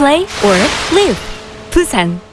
play or live. Busan.